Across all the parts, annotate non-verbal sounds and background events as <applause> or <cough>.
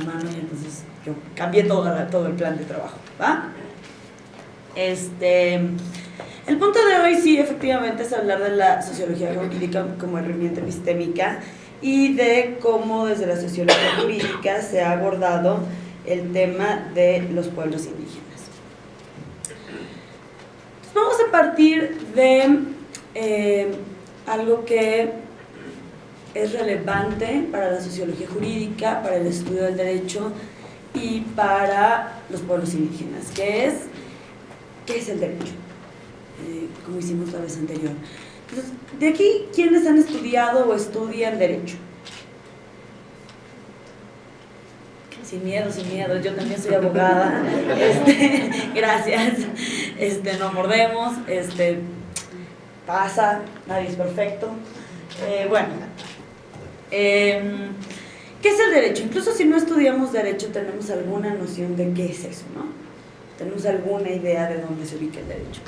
mano y entonces yo cambié todo, todo el plan de trabajo, ¿va? Este, el punto de hoy sí, efectivamente, es hablar de la sociología jurídica como herramienta epistémica y de cómo desde la sociología jurídica se ha abordado el tema de los pueblos indígenas. vamos a partir de eh, algo que es relevante para la sociología jurídica, para el estudio del derecho y para los pueblos indígenas, que es, ¿qué es el derecho? Eh, como hicimos la vez anterior. Entonces, de aquí, ¿quiénes han estudiado o estudian derecho? Sin miedo, sin miedo, yo también soy abogada, <laughs> este, gracias, este, no mordemos, este, pasa, nadie es perfecto. Eh, bueno, Em, ¿Qué es el derecho? Incluso si no estudiamos derecho tenemos alguna noción de qué es eso, ¿no? Tenemos alguna idea de dónde se ubica el derecho.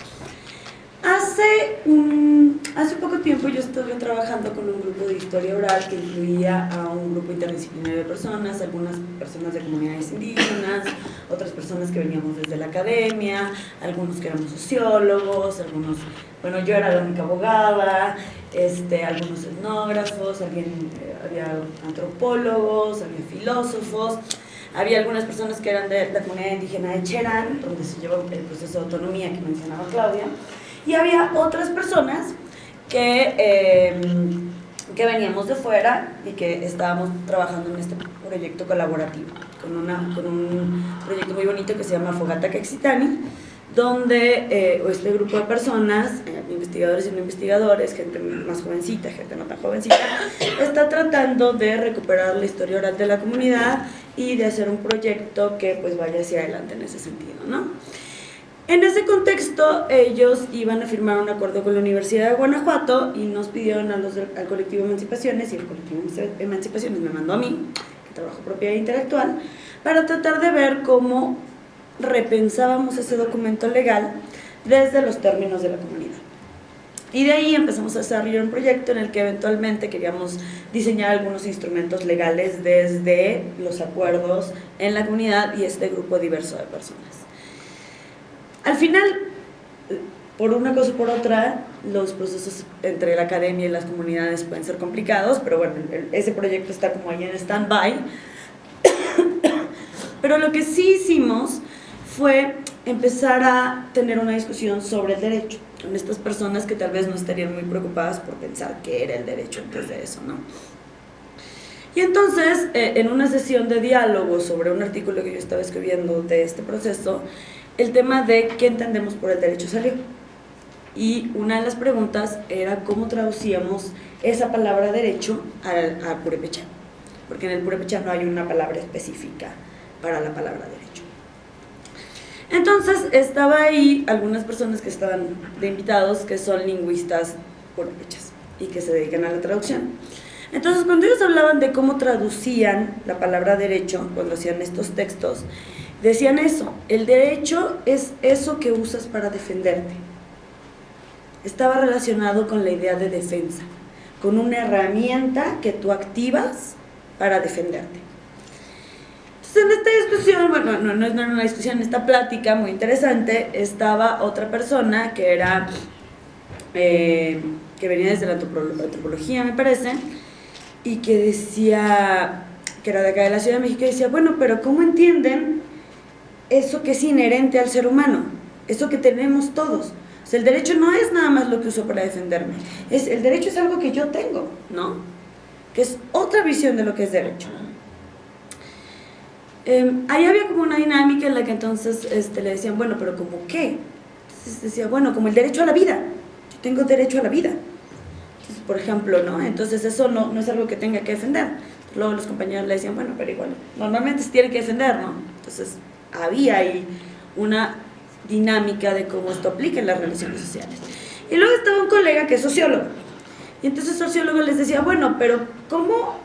Hace, un, hace poco tiempo yo estuve trabajando con un grupo de historia oral que incluía a un grupo interdisciplinario de personas, algunas personas de comunidades indígenas, otras personas que veníamos desde la academia, algunos que éramos sociólogos, algunos, bueno, yo era la única abogada, este, algunos etnógrafos, alguien, eh, había antropólogos, había filósofos, había algunas personas que eran de la comunidad indígena de Cherán, donde se llevó el proceso de autonomía que mencionaba Claudia, y había otras personas que, em, que veníamos de fuera y que estábamos trabajando en este proyecto colaborativo, con, una, con un proyecto muy bonito que se llama Fogata Caxitani, donde eh, este grupo de personas, eh, investigadores y no investigadores, gente más jovencita, gente no tan jovencita, está tratando de recuperar la historia oral de la comunidad y de hacer un proyecto que pues vaya hacia adelante en ese sentido, ¿no? En ese contexto, ellos iban a firmar un acuerdo con la Universidad de Guanajuato y nos pidieron al colectivo Emancipaciones, y el colectivo Emancipaciones me mandó a mí, que trabajo propiedad intelectual, para tratar de ver cómo repensábamos ese documento legal desde los términos de la comunidad. Y de ahí empezamos a desarrollar un proyecto en el que eventualmente queríamos diseñar algunos instrumentos legales desde los acuerdos en la comunidad y este grupo diverso de personas. Al final, por una cosa o por otra, los procesos entre la academia y las comunidades pueden ser complicados, pero bueno, ese proyecto está como ahí en stand-by. <coughs> Pero lo que sí hicimos fue empezar a tener una discusión sobre el derecho, con estas personas que tal vez no estarían muy preocupadas por pensar qué era el derecho antes de eso, ¿no? Y entonces, eh, en una sesión de diálogo sobre un artículo que yo estaba escribiendo de este proceso, el tema de qué entendemos por el derecho salió. Y una de las preguntas era cómo traducíamos esa palabra derecho al, a purépecha, porque en el purépecha no hay una palabra específica para la palabra derecho. Entonces estaba ahí algunas personas que estaban de invitados que son lingüistas purépechas y que se dedican a la traducción. Entonces cuando ellos hablaban de cómo traducían la palabra derecho, cuando hacían estos textos, Decían eso, el derecho es eso que usas para defenderte. Estaba relacionado con la idea de defensa, con una herramienta que tú activas para defenderte. Entonces en esta discusión, bueno, no, no es una discusión, en esta plática muy interesante, estaba otra persona que era, eh, que venía desde la antropología me parece, y que decía, que era de acá de la Ciudad de México, y decía, bueno, pero ¿cómo entienden eso que es inherente al ser humano, eso que tenemos todos. O sea, el derecho no es nada más lo que uso para defenderme, el derecho es algo que yo tengo, ¿no? Que es otra visión de lo que es derecho. Em, ahí había como una dinámica en la que entonces este, le decían, bueno, pero ¿como qué? Entonces decía, bueno, como el derecho a la vida, yo tengo derecho a la vida. por ejemplo, ¿no? Entonces eso no, no es algo que tenga que defender. Luego los compañeros le decían, bueno, pero igual, normalmente se tiene que defender, ¿no? Entonces había ahí una dinámica de cómo esto aplica en las relaciones sociales. Y luego estaba un colega que es sociólogo. Y entonces el sociólogo les decía, bueno, pero ¿cómo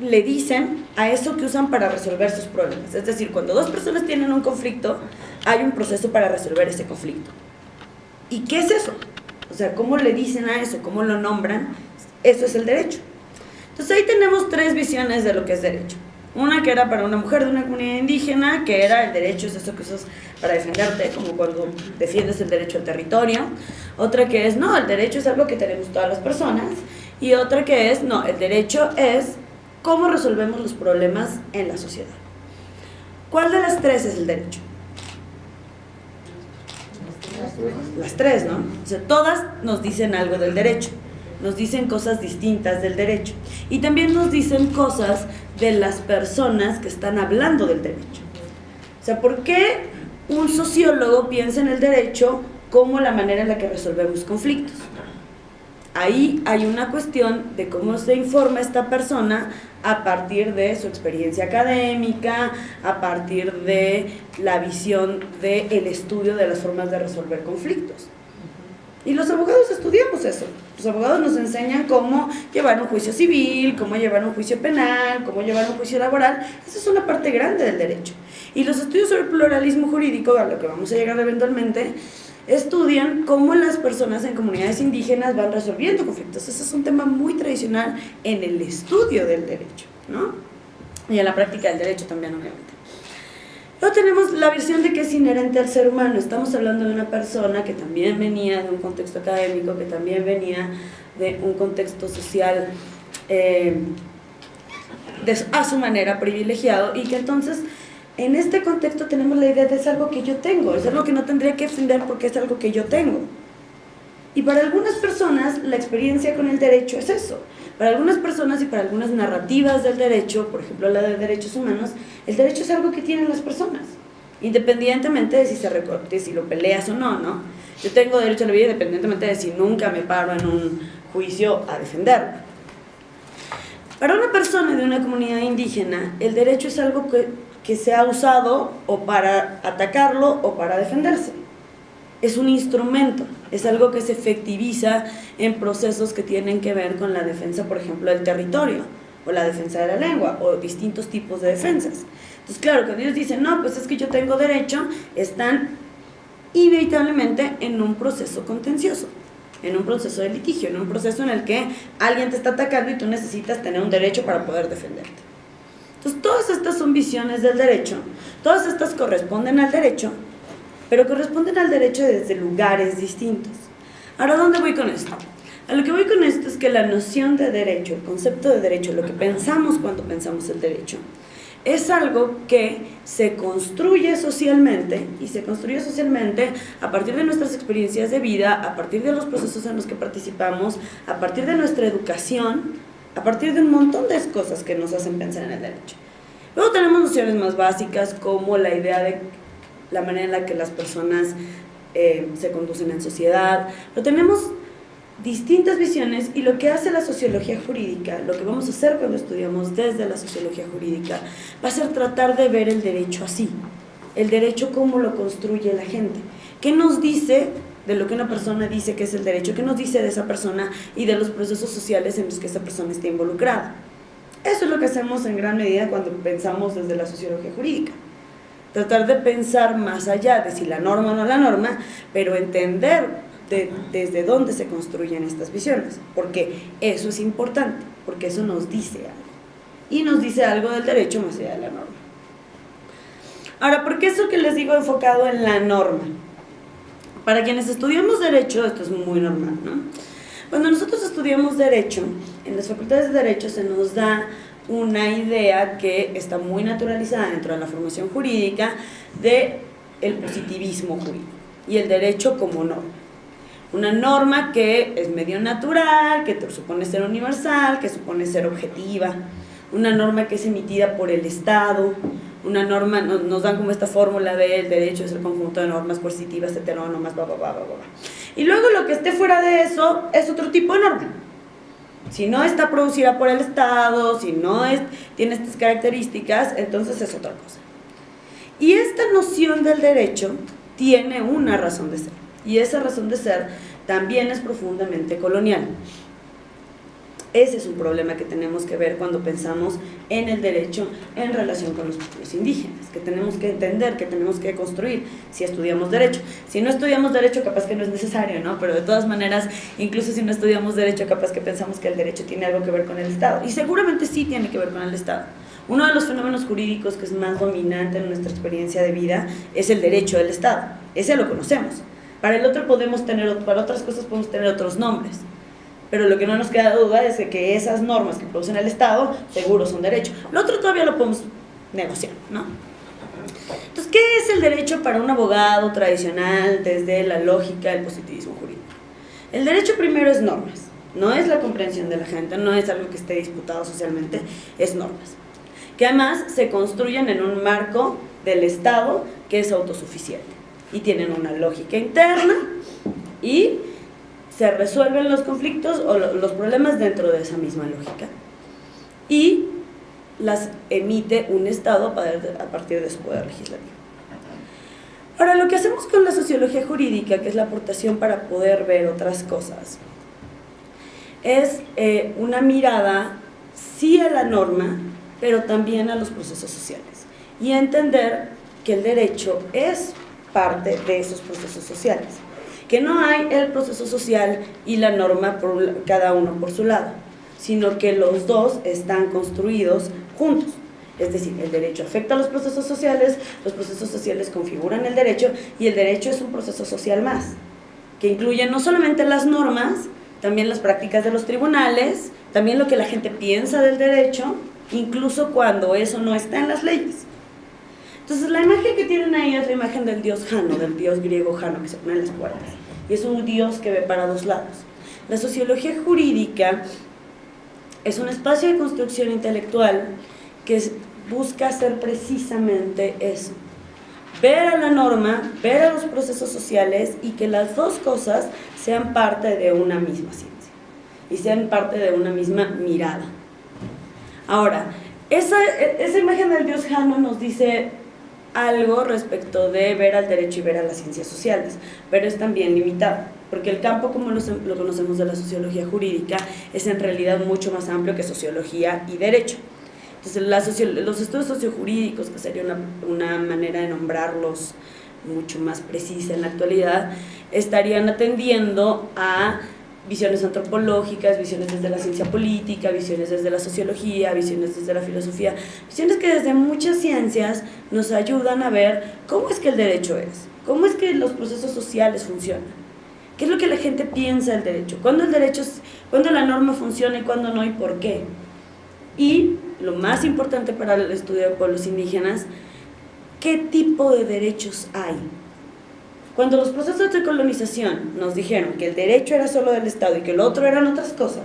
le dicen a eso que usan para resolver sus problemas? Es decir, cuando dos personas tienen un conflicto, hay un proceso para resolver ese conflicto. ¿Y qué es eso? O sea, ¿cómo le dicen a eso? ¿Cómo lo nombran? Eso es el derecho. Entonces ahí tenemos tres visiones de lo que es derecho. Una que era para una mujer de una comunidad indígena, que era el derecho, es eso que usas para defenderte, como cuando defiendes el derecho al territorio. Otra que es, no, el derecho es algo que tenemos todas las personas. Y otra que es, no, el derecho es cómo resolvemos los problemas en la sociedad. ¿Cuál de las tres es el derecho? Las tres, ¿no? O sea, todas nos dicen algo del derecho, nos dicen cosas distintas del derecho y también nos dicen cosas de las personas que están hablando del derecho. O sea, ¿por qué un sociólogo piensa en el derecho como la manera en la que resolvemos conflictos? Ahí hay una cuestión de cómo se informa esta persona a partir de su experiencia académica, a partir de la visión del estudio de las formas de resolver conflictos. Y los abogados estudiamos eso. Los abogados nos enseñan cómo llevar un juicio civil, cómo llevar un juicio penal, cómo llevar un juicio laboral. Esa es una parte grande del derecho. Y los estudios sobre pluralismo jurídico, a lo que vamos a llegar eventualmente, estudian cómo las personas en comunidades indígenas van resolviendo conflictos. Ese es un tema muy tradicional en el estudio del derecho, ¿no? Y en la práctica del derecho también, obviamente. Luego tenemos la visión de que es inherente al ser humano. Estamos hablando de una persona que también venía de un contexto académico, que también venía de un contexto social eh, a su manera privilegiado y que entonces en este contexto tenemos la idea de es algo que yo tengo, es algo que no tendría que defender porque es algo que yo tengo. Y para algunas personas la experiencia con el derecho es eso. Para algunas personas y para algunas narrativas del derecho, por ejemplo la de derechos humanos, el derecho es algo que tienen las personas, independientemente de si, se recorte, si lo peleas o no, ¿no? Yo tengo derecho a la vida independientemente de si nunca me paro en un juicio a defenderlo. Para una persona de una comunidad indígena, el derecho es algo que que se ha usado o para atacarlo o para defenderse. Es un instrumento, es algo que se efectiviza en procesos que tienen que ver con la defensa, por ejemplo, del territorio, o la defensa de la lengua, o distintos tipos de defensas. Entonces, claro, cuando ellos dicen, no, pues es que yo tengo derecho, están inevitablemente en un proceso contencioso, en un proceso de litigio, en un proceso en el que alguien te está atacando y tú necesitas tener un derecho para poder defenderte. Entonces, todas estas son visiones del derecho, todas estas corresponden al derecho, pero corresponden al derecho desde lugares distintos. Ahora, ¿dónde voy con esto? A lo que voy con esto es que la noción de derecho, el concepto de derecho, lo que pensamos cuando pensamos el derecho, es algo que se construye socialmente y se construye socialmente a partir de nuestras experiencias de vida, a partir de los procesos en los que participamos, a partir de nuestra educación, a partir de un montón de cosas que nos hacen pensar en el derecho. Luego tenemos nociones más básicas como la idea de la manera en la que las personas eh, se conducen en sociedad, pero tenemos distintas visiones y lo que hace la sociología jurídica, lo que vamos a hacer cuando estudiamos desde la sociología jurídica, va a ser tratar de ver el derecho así, el derecho cómo lo construye la gente. ¿Qué nos dice de lo que una persona dice que es el derecho, qué nos dice de esa persona y de los procesos sociales en los que esa persona está involucrada. Eso es lo que hacemos en gran medida cuando pensamos desde la sociología jurídica. Tratar de pensar más allá de si la norma o no la norma, pero entender desde dónde se construyen estas visiones, porque eso es importante, porque eso nos dice algo. Y nos dice algo del derecho más allá de la norma. Ahora, ¿por qué eso que les digo enfocado en la norma? Para quienes estudiamos Derecho, esto es muy normal, ¿no? Cuando nosotros estudiamos Derecho, en las facultades de Derecho se nos da una idea que está muy naturalizada dentro de la formación jurídica de el positivismo jurídico y el derecho como norma. Una norma que es medio natural, que supone ser universal, que supone ser objetiva, una norma que es emitida por el Estado, una norma, nos, dan como esta fórmula del derecho es el conjunto de normas coercitivas, heterónomas, bla, bla, bla, bla, bla. Y luego lo que esté fuera de eso es otro tipo de norma. Si no está producida por el Estado, si no tiene estas características, entonces es otra cosa. Y esta noción del derecho tiene una razón de ser. Y esa razón de ser también es profundamente colonial. Ese es un problema que tenemos que ver cuando pensamos en el derecho en relación con los pueblos indígenas, que tenemos que entender, que tenemos que construir si estudiamos derecho. Si no estudiamos derecho, capaz que no es necesario, ¿no? Pero de todas maneras, incluso si no estudiamos derecho, capaz que pensamos que el derecho tiene algo que ver con el Estado. Y seguramente sí tiene que ver con el Estado. Uno de los fenómenos jurídicos que es más dominante en nuestra experiencia de vida es el derecho del Estado. Ese lo conocemos. Para el otro podemos tener, para otras cosas podemos tener otros nombres. Pero lo que no nos queda duda es que esas normas que producen el Estado seguro son derecho. Lo otro todavía lo podemos negociar, ¿no? Entonces, ¿qué es el derecho para un abogado tradicional desde la lógica del positivismo jurídico? El derecho primero es normas, no es la comprensión de la gente, no es algo que esté disputado socialmente, es normas. Que además se construyen en un marco del Estado que es autosuficiente y tienen una lógica interna y se resuelven los conflictos o los problemas dentro de esa misma lógica. Y las emite un Estado a partir de su poder legislativo. Ahora, lo que hacemos con la sociología jurídica, que es la aportación para poder ver otras cosas, es eh, una mirada sí a la norma, pero también a los procesos sociales. Y entender que el derecho es parte de esos procesos sociales. Que no hay el proceso social y la norma por cada uno por su lado, sino que los dos están construidos juntos. Es decir, el derecho afecta a los procesos sociales, los procesos sociales configuran el derecho y el derecho es un proceso social más, que incluye no solamente las normas, también las prácticas de los tribunales, también lo que la gente piensa del derecho, incluso cuando eso no está en las leyes. Entonces la imagen que tienen ahí es la imagen del dios Jano, del dios griego Jano, que se pone en las puertas. Y es un dios que ve para dos lados. La sociología jurídica es un espacio de construcción intelectual que busca hacer precisamente eso. Ver a la norma, ver a los procesos sociales y que las dos cosas sean parte de una misma ciencia y sean parte de una misma mirada. Ahora, esa, esa imagen del dios Jano nos dice algo respecto de ver al derecho y ver a las ciencias sociales, pero es también limitado porque el campo como lo, conocemos de la sociología jurídica es en realidad mucho más amplio que sociología y derecho. Entonces los estudios sociojurídicos, que sería una, una manera de nombrarlos mucho más precisa en la actualidad, estarían atendiendo a visiones antropológicas, visiones desde la ciencia política, visiones desde la sociología, visiones desde la filosofía, visiones que desde muchas ciencias nos ayudan a ver cómo es que el derecho es, cómo es que los procesos sociales funcionan. ¿Qué es lo que la gente piensa del derecho? ¿Cuándo el derecho, cuándo la norma funciona y cuándo no y por qué? Y lo más importante para el estudio de pueblos indígenas, ¿qué tipo de derechos hay? Cuando los procesos de colonización nos dijeron que el derecho era solo del Estado y que el otro eran otras cosas,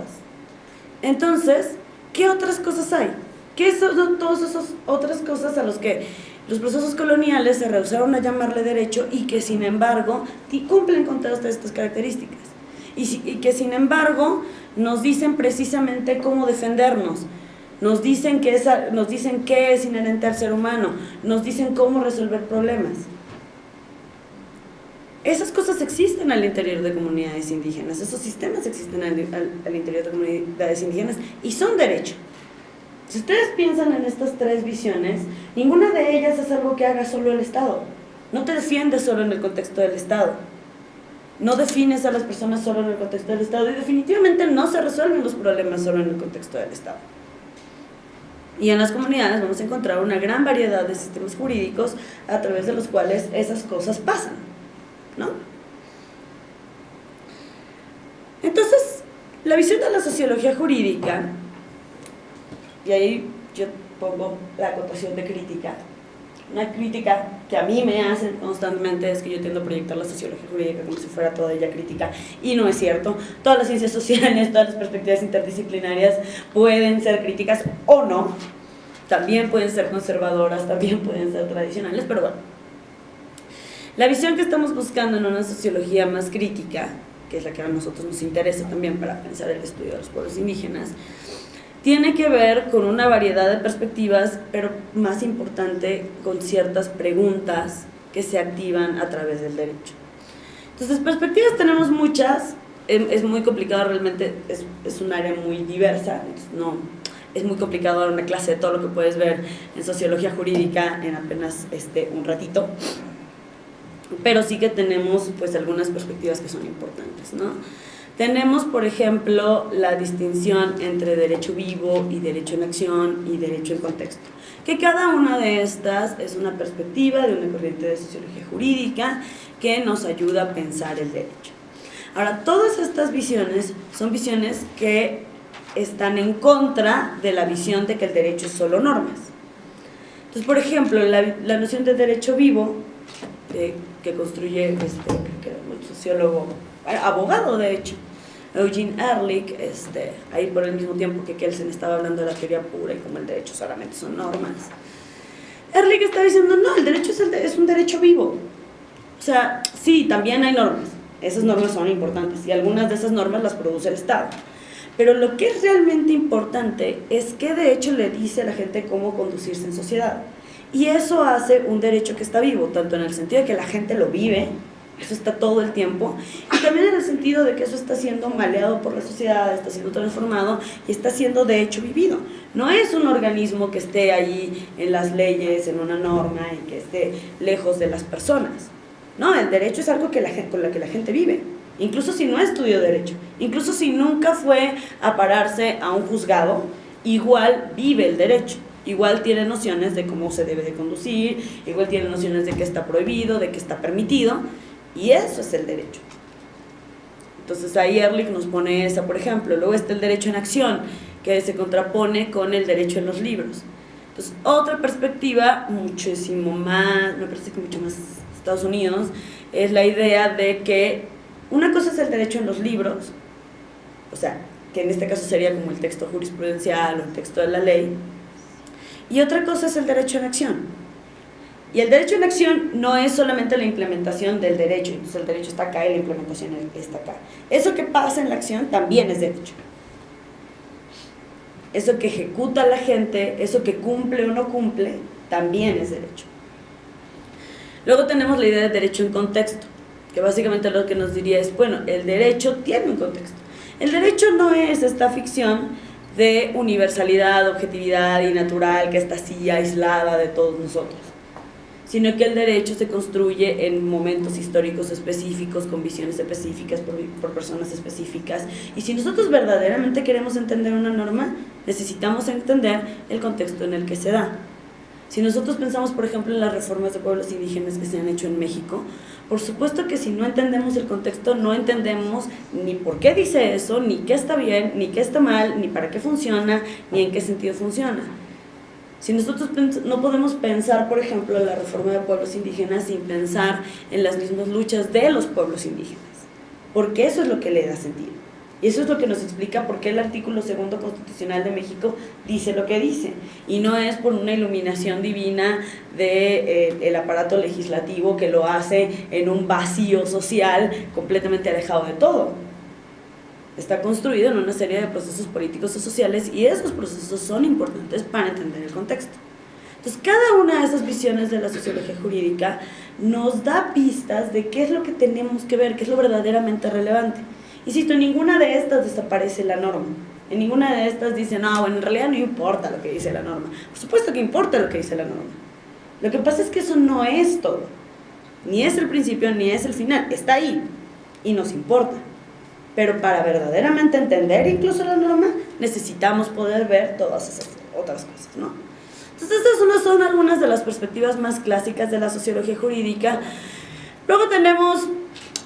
entonces, ¿qué otras cosas hay? ¿Qué son todas esas otras cosas a los que los procesos coloniales se rehusaron a llamarle derecho y que sin embargo cumplen con todas estas características. Y, que sin embargo nos dicen precisamente cómo defendernos, nos dicen, que nos dicen qué es inherente al ser humano, nos dicen cómo resolver problemas. Esas cosas existen al interior de comunidades indígenas, esos sistemas existen al interior de comunidades indígenas y son derecho. Si ustedes piensan en estas tres visiones, ninguna de ellas es algo que haga solo el Estado. No te defiendes solo en el contexto del Estado. No defines a las personas solo en el contexto del Estado y definitivamente no se resuelven los problemas solo en el contexto del Estado. Y en las comunidades vamos a encontrar una gran variedad de sistemas jurídicos a través de los cuales esas cosas pasan. ¿No? Entonces, la visión de la sociología jurídica y ahí yo pongo la acotación de crítica. Una crítica que a mí me hacen constantemente es que yo tiendo a proyectar la sociología jurídica como si fuera toda ella crítica, y no es cierto. Todas las ciencias sociales, todas las perspectivas interdisciplinarias pueden ser críticas o no. También pueden ser conservadoras, también pueden ser tradicionales, pero. La visión que estamos buscando en una sociología más crítica, que es la que a nosotros nos interesa también para pensar el estudio de los pueblos indígenas, tiene que ver con una variedad de perspectivas, pero más importante, con ciertas preguntas que se activan a través del derecho. Entonces, perspectivas tenemos muchas, em, es muy complicado realmente, es, es un área muy diversa, no, es muy complicado dar una clase de todo lo que puedes ver en sociología jurídica en apenas este, un ratito, pero sí que tenemos pues algunas perspectivas que son importantes, ¿no? Tenemos, por ejemplo, la distinción entre derecho vivo y derecho en acción y derecho en contexto. que cada una de estas es una perspectiva de una corriente de sociología jurídica que nos ayuda a pensar el derecho. Ahora, todas estas visiones son visiones que están en contra de la visión de que el derecho es solo normas. Entonces, por ejemplo, la, noción de derecho vivo, que construye este, un sociólogo, abogado de hecho, Eugene Ehrlich, este, ahí por el mismo tiempo que Kelsen estaba hablando de la teoría pura y como el derecho solamente son normas. Ehrlich está diciendo, no, el derecho es, es un derecho vivo. O sea, sí, también hay normas, esas normas son importantes y algunas de esas normas las produce el Estado. Pero lo que es realmente importante es que de hecho le dice a la gente cómo conducirse en sociedad. Y eso hace un derecho que está vivo, tanto en el sentido de que la gente lo vive, eso está todo el tiempo, y también en el sentido de que eso está siendo maleado por la sociedad, está siendo transformado y está siendo de hecho vivido. No es un organismo que esté ahí en las leyes, en una norma y que esté lejos de las personas. No, el derecho es algo que la con lo que la gente vive, incluso si no estudió derecho, incluso si nunca fue a pararse a un juzgado, igual vive el derecho igual tiene nociones de cómo se debe de conducir, igual tiene nociones de qué está prohibido, de qué está permitido, y eso es el derecho. Entonces ahí Ehrlich nos pone esa, por ejemplo. Luego está el derecho en acción, que se contrapone con el derecho en los libros. Entonces, otra perspectiva, muchísimo más, me parece que mucho más Estados Unidos, es la idea de que una cosa es el derecho en los libros, o sea, que en este caso sería como el texto jurisprudencial o el texto de la ley, y otra cosa es el derecho en acción, y el derecho en acción no es solamente la implementación del derecho, entonces el derecho está acá y la implementación está acá. Eso que pasa en la acción también es derecho. Eso que ejecuta la gente, eso que cumple o no cumple, también es derecho. Luego tenemos la idea de derecho en contexto, que básicamente lo que nos diría es, bueno, el derecho tiene un contexto. El derecho no es esta ficción de universalidad, objetividad y natural que está así aislada de todos nosotros sino que el derecho se construye en momentos históricos específicos, con visiones específicas, por, personas específicas. Y si nosotros verdaderamente queremos entender una norma, necesitamos entender el contexto en el que se da. Si nosotros pensamos, por ejemplo, en las reformas de pueblos indígenas que se han hecho en México, por supuesto que si no entendemos el contexto, no entendemos ni por qué dice eso, ni qué está bien, ni qué está mal, ni para qué funciona, ni en qué sentido funciona. Si nosotros no podemos pensar, por ejemplo, la reforma de pueblos indígenas sin pensar en las mismas luchas de los pueblos indígenas, porque eso es lo que le da sentido. Y eso es lo que nos explica por qué el artículo segundo constitucional de México dice lo que dice. Y no es por una iluminación divina del de, eh, aparato legislativo que lo hace en un vacío social completamente alejado de todo está construido en una serie de procesos políticos y sociales y esos procesos son importantes para entender el contexto. Entonces, cada una de esas visiones de la sociología jurídica nos da pistas de qué es lo que tenemos que ver, qué es lo verdaderamente relevante. Insisto, en ninguna de estas desaparece la norma. En ninguna de estas dicen, no, bueno, en realidad no importa lo que dice la norma. Por supuesto que importa lo que dice la norma. Lo que pasa es que eso no es todo. Ni es el principio, ni es el final. Está ahí y nos importa. Pero para verdaderamente entender incluso la norma, necesitamos poder ver todas esas otras cosas, ¿no? Entonces, estas son algunas de las perspectivas más clásicas de la sociología jurídica. Luego tenemos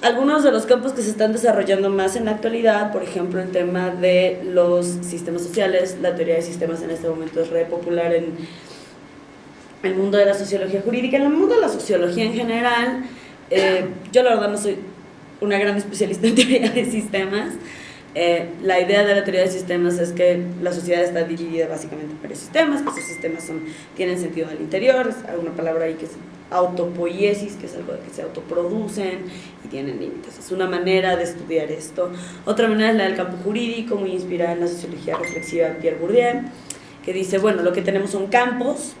algunos de los campos que se están desarrollando más en la actualidad, por ejemplo, el tema de los sistemas sociales, la teoría de sistemas en este momento es re popular en el mundo de la sociología jurídica, en el mundo de la sociología en general. Eh, yo la verdad no soy una gran especialista en <laughs> teoría de sistemas. Eh, la idea de la teoría de sistemas es que la sociedad está dividida básicamente en varios sistemas, que esos sistemas son, tienen sentido al interior, hay una palabra ahí que es autopoiesis, que es algo que se autoproducen y tienen límites. Es una manera de estudiar esto. Otra manera es la del campo jurídico, muy inspirada en la sociología reflexiva de Pierre Bourdieu, que dice, bueno, lo que tenemos son campos,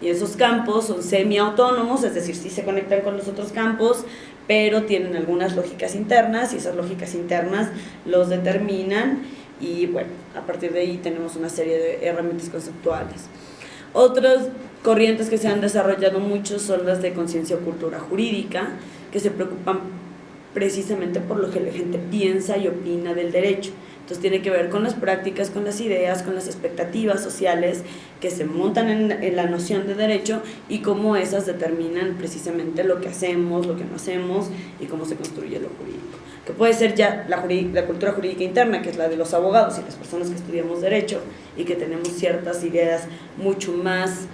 y esos campos son semi-autónomos, es decir, sí se conectan con los otros campos, pero tienen algunas lógicas internas y esas lógicas internas los determinan y bueno, a partir de ahí tenemos una serie de herramientas conceptuales. Otras corrientes que se han desarrollado mucho son las de conciencia o cultura jurídica, que se preocupan precisamente por lo que la gente piensa y opina del derecho. Entonces tiene que ver con las prácticas, con las ideas, con las expectativas sociales que se montan en, la noción de derecho y cómo esas determinan precisamente lo que hacemos, lo que no hacemos y cómo se construye lo jurídico. Que puede ser ya la, la cultura jurídica interna, que es la de los abogados y las personas que estudiamos derecho y que tenemos ciertas ideas mucho más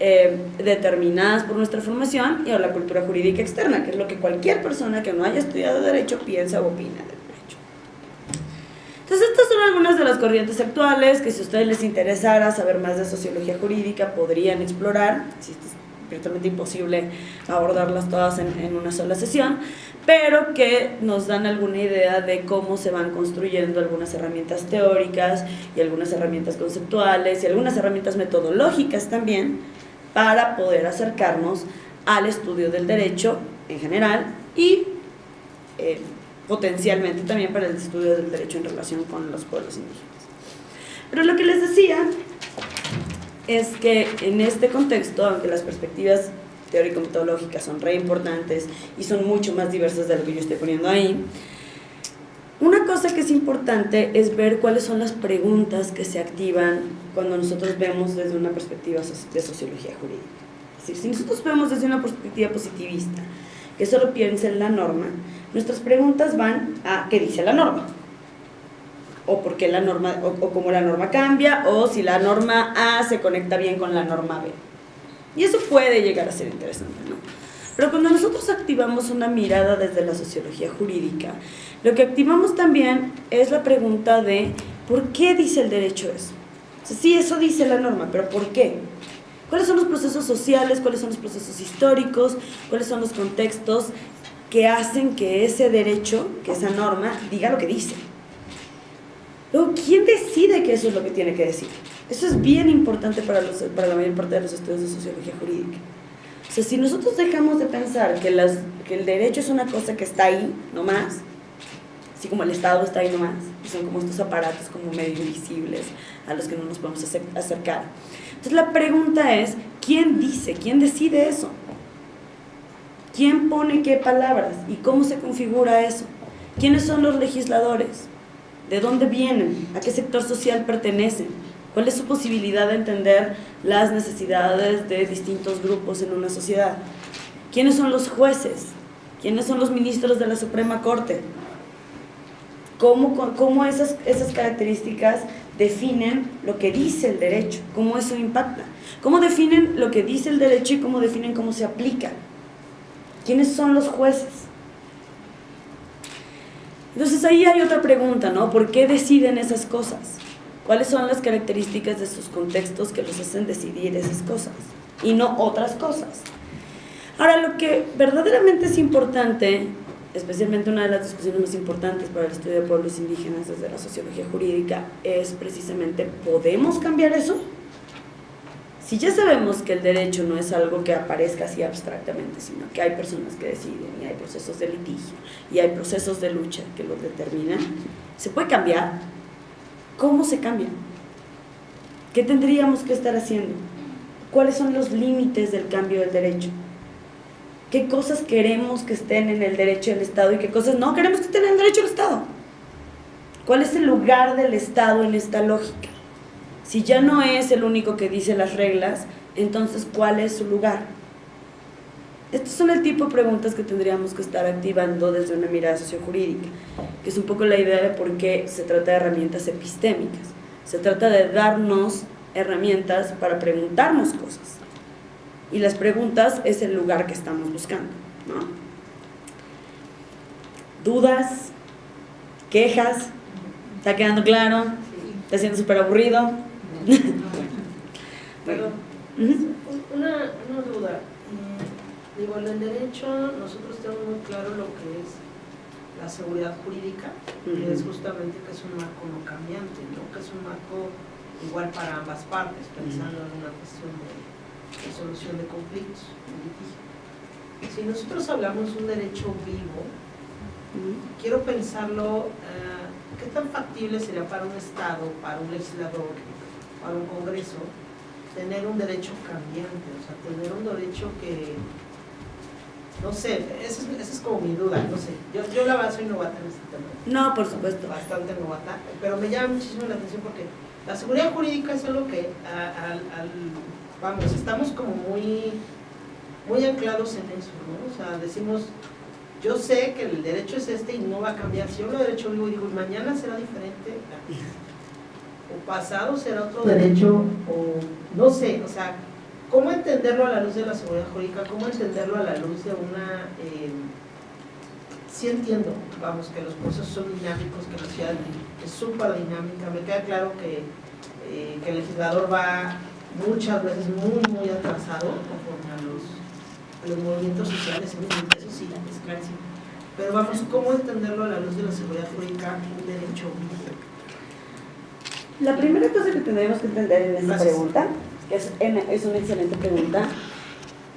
eh, determinadas por nuestra formación, y o la cultura jurídica externa, que es lo que cualquier persona que no haya estudiado derecho piensa o opina. Entonces estas son algunas de las corrientes actuales que si a ustedes les interesara saber más de sociología jurídica podrían explorar, virtualmente imposible abordarlas todas en, en una sola sesión, pero que nos dan alguna idea de cómo se van construyendo algunas herramientas teóricas y algunas herramientas conceptuales y algunas herramientas metodológicas también para poder acercarnos al estudio del derecho en general y eh, potencialmente también para el estudio del derecho en relación con los pueblos indígenas. Pero lo que les decía es que en este contexto, aunque las perspectivas teórico-metodológicas son re importantes y son mucho más diversas de lo que yo estoy poniendo ahí, una cosa que es importante es ver cuáles son las preguntas que se activan cuando nosotros vemos desde una perspectiva de sociología jurídica. Es decir, si nosotros vemos desde una perspectiva positivista, que solo piensa en la norma, Nuestras preguntas van a qué dice la norma, o por qué la norma, o, cómo la norma cambia, o si la norma A se conecta bien con la norma B. Y eso puede llegar a ser interesante, ¿no? Pero cuando nosotros activamos una mirada desde la sociología jurídica, lo que activamos también es la pregunta de ¿por qué dice el derecho eso? sí, eso dice la norma, pero ¿por qué? ¿Cuáles son los procesos sociales? ¿Cuáles son los procesos históricos? ¿Cuáles son los contextos que hacen que ese derecho, que esa norma, diga lo que dice. Luego, ¿quién decide que eso es lo que tiene que decir? Eso es bien importante para, los, para la mayor parte de los estudios de sociología jurídica. O sea, si nosotros dejamos de pensar que, las, que el derecho es una cosa que está ahí, no más, así como el Estado está ahí nomás, y son como estos aparatos como medio invisibles a los que no nos podemos acercar. Entonces la pregunta es, ¿quién dice, quién decide eso? ¿Quién pone qué palabras y cómo se configura eso? ¿Quiénes son los legisladores? ¿De dónde vienen? ¿A qué sector social pertenecen? ¿Cuál es su posibilidad de entender las necesidades de distintos grupos en una sociedad? ¿Quiénes son los jueces? ¿Quiénes son los ministros de la Suprema Corte? ¿Cómo, cómo esas, esas características definen lo que dice el derecho? ¿Cómo eso impacta? ¿Cómo definen lo que dice el derecho y cómo definen cómo se aplica? ¿Quiénes son los jueces? Entonces ahí hay otra pregunta, ¿no? ¿Por qué deciden esas cosas? ¿Cuáles son las características de sus contextos que los hacen decidir esas cosas? Y no otras cosas. Ahora, lo que verdaderamente es importante, especialmente una de las discusiones más importantes para el estudio de pueblos indígenas desde la sociología jurídica, es precisamente, ¿podemos cambiar eso? Si ya sabemos que el derecho no es algo que aparezca así abstractamente, sino que hay personas que deciden y hay procesos de litigio y hay procesos de lucha que lo determinan, ¿se puede cambiar? ¿Cómo se cambia? ¿Qué tendríamos que estar haciendo? ¿Cuáles son los límites del cambio del derecho? ¿Qué cosas queremos que estén en el derecho del Estado y qué cosas no queremos que estén en el derecho del Estado? ¿Cuál es el lugar del Estado en esta lógica? Si ya no es el único que dice las reglas, entonces ¿cuál es su lugar? Estos son el tipo de preguntas que tendríamos que estar activando desde una mirada sociojurídica, que es un poco la idea de por qué se trata de herramientas epistémicas. Se trata de darnos herramientas para preguntarnos cosas. Y las preguntas es el lugar que estamos buscando. ¿Dudas? ¿Quejas? ¿Está quedando claro? ¿Está siendo súper aburrido? <laughs> Pero, una, una duda. Mm, digo, en el derecho nosotros tenemos muy claro lo que es la seguridad jurídica, que es justamente que es un marco no cambiante, ¿no? que es un marco igual para ambas partes, pensando en una cuestión de, resolución de conflictos, Si nosotros hablamos de un derecho vivo, quiero pensarlo, eh, ¿qué tan factible sería para un Estado, para un legislador, para un Congreso tener un derecho cambiante, o sea, tener un derecho que, No sé, esa es, esa es como mi duda, no sé. Yo, yo la verdad soy novata en este tema. No, por supuesto. Bastante novata, pero me llama muchísimo la atención porque la seguridad jurídica es algo que, a- al- al- vamos, estamos como muy, muy anclados en eso, ¿no? O sea, decimos, yo sé que el derecho es este y no va a cambiar. Si yo de derecho vivo digo, y mañana será diferente, o pasado será otro derecho, o no sé, o sea, ¿cómo entenderlo a la luz de la seguridad jurídica? ¿Cómo entenderlo a la luz de una... eh, sí entiendo, vamos, que los procesos son dinámicos, que la ciudad es súper dinámica, me queda claro que, eh, que el legislador va muchas veces muy, muy atrasado conforme a los, a los movimientos sociales, eso sí, es clarísimo. Pero vamos, ¿cómo entenderlo a la luz de la seguridad jurídica, un derecho? La primera cosa que tendríamos que entender en esta pregunta, que es, es una excelente pregunta,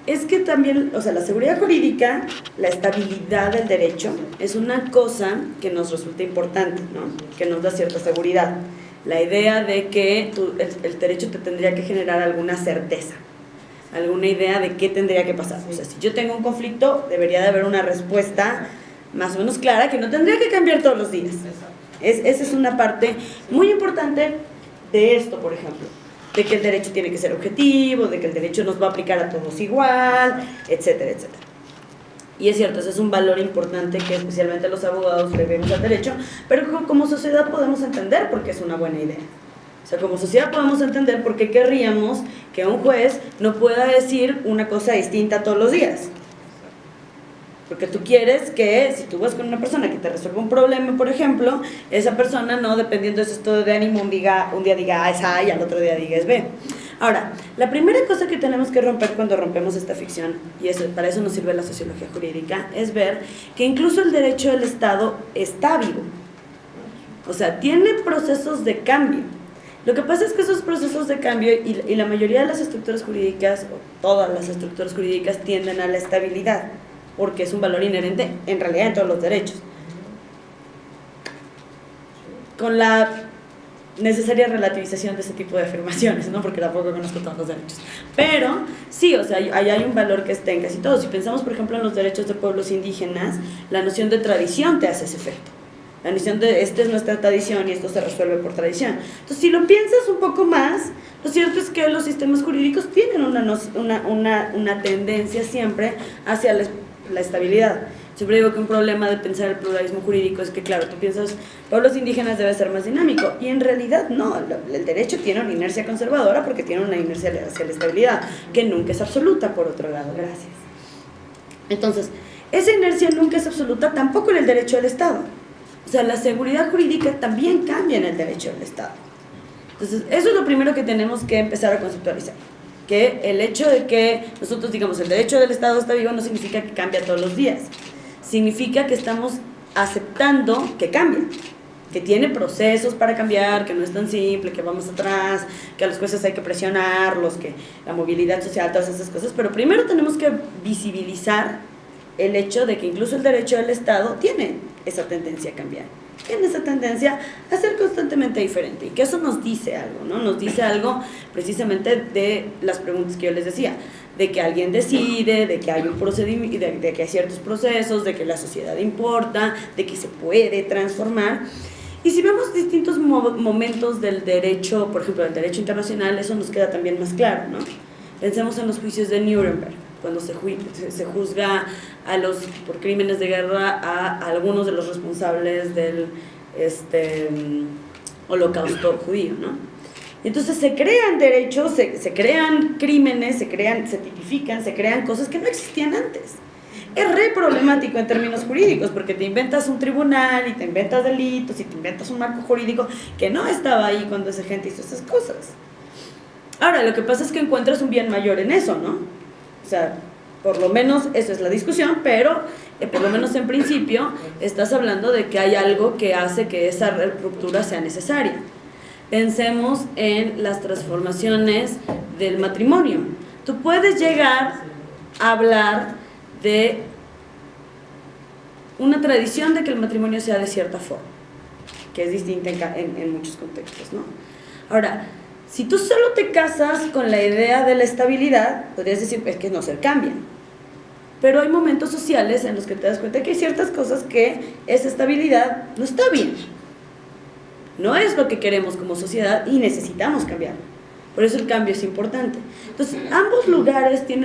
es que también, o sea, la seguridad jurídica, la estabilidad del derecho, es una cosa que nos resulta importante, ¿no? Que nos da cierta seguridad. La idea de que tu- el, el derecho te tendría que generar alguna certeza, alguna idea de qué tendría que pasar. O sea, si yo tengo un conflicto, debería de haber una respuesta más o menos clara que no tendría que cambiar todos los días. Es, esa es una parte muy importante de esto, por ejemplo, de que el derecho tiene que ser objetivo, de que el derecho nos va a aplicar a todos igual, etcétera, etcétera. Y es cierto, ese es un valor importante que especialmente los abogados le vemos al derecho, pero co- como sociedad podemos entender por qué es una buena idea. O sea, como sociedad podemos entender por qué querríamos que un juez no pueda decir una cosa distinta todos los días. Porque tú quieres que si tú vas con una persona que te resuelva un problema, por ejemplo, esa persona no, dependiendo de su estado de ánimo, un, diga, un día diga A es A y al otro día diga es B. Ahora, la primera cosa que tenemos que romper cuando rompemos esta ficción, y eso, para eso nos sirve la sociología jurídica, es ver que incluso el derecho del Estado está vivo. O sea, tiene procesos de cambio. Lo que pasa es que esos procesos de cambio y, y la mayoría de las estructuras jurídicas, o todas las estructuras jurídicas, tienden a la estabilidad, porque es un valor inherente en realidad en todos los derechos. Con la necesaria relativización de ese tipo de afirmaciones, ¿no? Porque tampoco conozco todos los derechos. Pero sí, o sea, ahí hay un valor que está en casi todos. Si pensamos, por ejemplo, en los derechos de pueblos indígenas, la noción de tradición te hace ese efecto. La noción de esta es nuestra tradición y esto se resuelve por tradición. Entonces, si lo piensas un poco más, lo cierto es que los sistemas jurídicos tienen una, una, una, una tendencia siempre hacia la, la estabilidad. Siempre digo que un problema de pensar el pluralismo jurídico es que, claro, tú piensas, pueblos indígenas debe ser más dinámico, y en realidad no, el derecho tiene una inercia conservadora porque tiene una inercia hacia la estabilidad, que nunca es absoluta, por otro lado, gracias. Entonces, esa inercia nunca es absoluta tampoco en el derecho del Estado. O sea, la seguridad jurídica también cambia en el derecho del Estado. Entonces, eso es lo primero que tenemos que empezar a conceptualizar. Que el hecho de que nosotros digamos el derecho del Estado está vivo no significa que cambia todos los días. Significa que estamos aceptando que cambia. Que tiene procesos para cambiar, que no es tan simple, que vamos atrás, que a los jueces hay que presionarlos, que la movilidad social, todas esas cosas. Pero primero tenemos que visibilizar el hecho de que incluso el derecho del Estado tiene esa tendencia a cambiar, tiene esa tendencia a ser constantemente diferente y que eso nos dice algo, ¿no? Nos dice algo precisamente de las preguntas que yo les decía, de que alguien decide, de que hay un procedimiento, de, que hay ciertos procesos, de que la sociedad importa, de que se puede transformar. Y si vemos distintos mo- momentos del derecho, por ejemplo, del derecho internacional, eso nos queda también más claro, ¿no? Pensemos en los juicios de Nuremberg, cuando se, ju- se- se juzga a los, por crímenes de guerra a algunos de los responsables del este, mm, holocausto judío, ¿no? Entonces se crean derechos, se, se crean crímenes, se crean, se tipifican, se crean cosas que no existían antes. Es re problemático en términos jurídicos porque te inventas un tribunal y te inventas delitos y te inventas un marco jurídico que no estaba ahí cuando esa gente hizo esas cosas. Ahora, lo que pasa es que encuentras un bien mayor en eso, ¿no? O sea, por lo menos esa es la discusión, pero eh, por lo menos en principio estás hablando de que hay algo que hace que esa ruptura sea necesaria. Pensemos en las transformaciones del matrimonio. Tú puedes llegar a hablar de una tradición de que el matrimonio sea de cierta forma, que es distinta en, en muchos contextos, ¿no? Ahora, si tú solo te casas con la idea de la estabilidad, podrías decir, es que no se cambian. pero hay momentos sociales en los que te das cuenta que hay ciertas cosas que esa estabilidad no está bien. No es lo que queremos como sociedad y necesitamos cambiarlo. Por eso el cambio es importante. Entonces, ambos lugares tienen